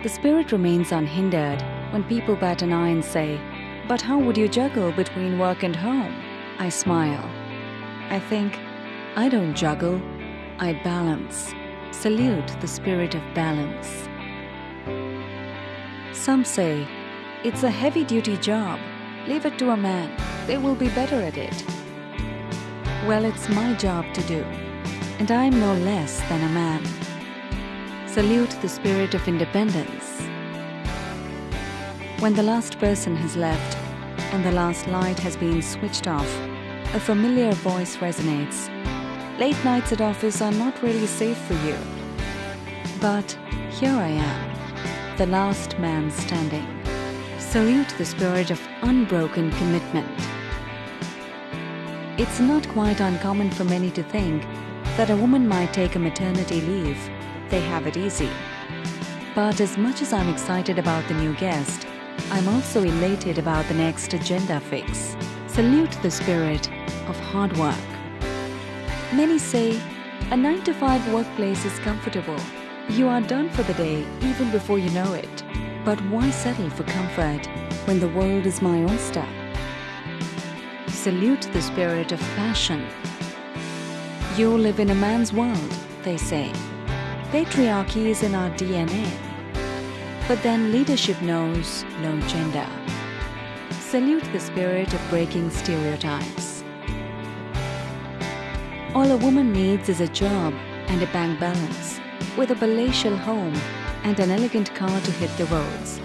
The spirit remains unhindered when people bat an eye and say, But how would you juggle between work and home? I smile. I think, I don't juggle, I balance. Salute the spirit of balance. Some say, It's a heavy duty job. Leave it to a man, they will be better at it. Well, it's my job to do, and I'm no less than a man. Salute the spirit of independence. When the last person has left and the last light has been switched off, a familiar voice resonates. Late nights at office are not really safe for you. But here I am, the last man standing. Salute the spirit of unbroken commitment. It's not quite uncommon for many to think that a woman might take a maternity leave. They have it easy. But as much as I'm excited about the new guest, I'm also elated about the next agenda fix. Salute the spirit of hard work. Many say a 9 to 5 workplace is comfortable. You are done for the day even before you know it. But why settle for comfort when the world is my oyster? Salute the spirit of passion. You live in a man's world, they say. Patriarchy is in our DNA. But then leadership knows no gender. Salute the spirit of breaking stereotypes. All a woman needs is a job and a bank balance, with a palatial home and an elegant car to hit the roads.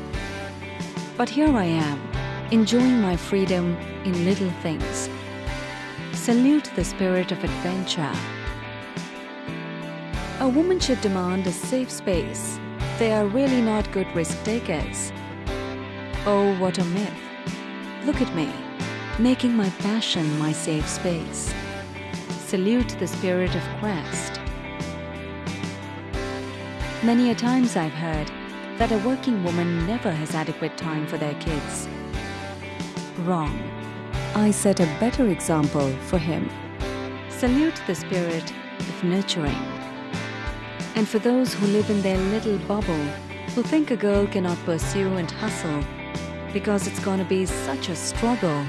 But here I am, enjoying my freedom in little things. Salute the spirit of adventure. A woman should demand a safe space. They are really not good risk takers. Oh, what a myth. Look at me, making my passion my safe space. Salute the spirit of quest. Many a times I've heard that a working woman never has adequate time for their kids. Wrong. I set a better example for him. Salute the spirit of nurturing. And for those who live in their little bubble, who think a girl cannot pursue and hustle because it's going to be such a struggle,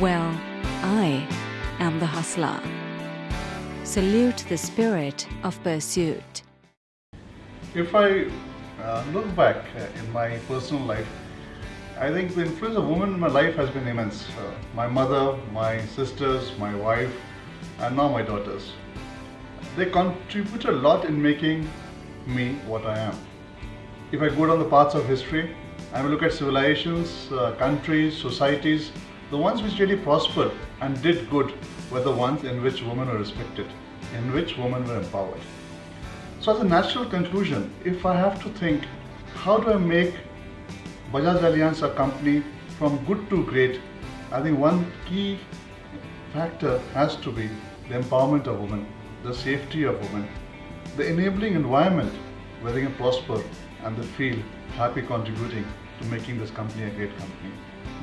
well, I am the hustler. Salute the spirit of pursuit. If I uh, look back uh, in my personal life, I think the influence of women in my life has been immense. Uh, my mother, my sisters, my wife, and now my daughters. They contribute a lot in making me what I am. If I go down the paths of history, I will look at civilizations, uh, countries, societies, the ones which really prospered and did good were the ones in which women were respected, in which women were empowered. So as a natural conclusion, if I have to think, how do I make Bajaj Allianz a company from good to great, I think one key factor has to be the empowerment of women, the safety of women, the enabling environment where they can prosper and they feel happy contributing to making this company a great company.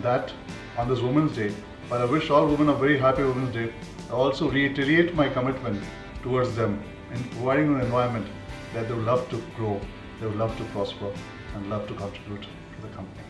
That on this Women's Day, but I wish all women a very happy Women's Day, I also reiterate my commitment towards them in providing an environment that they would love to grow, they would love to prosper, and love to contribute to the company.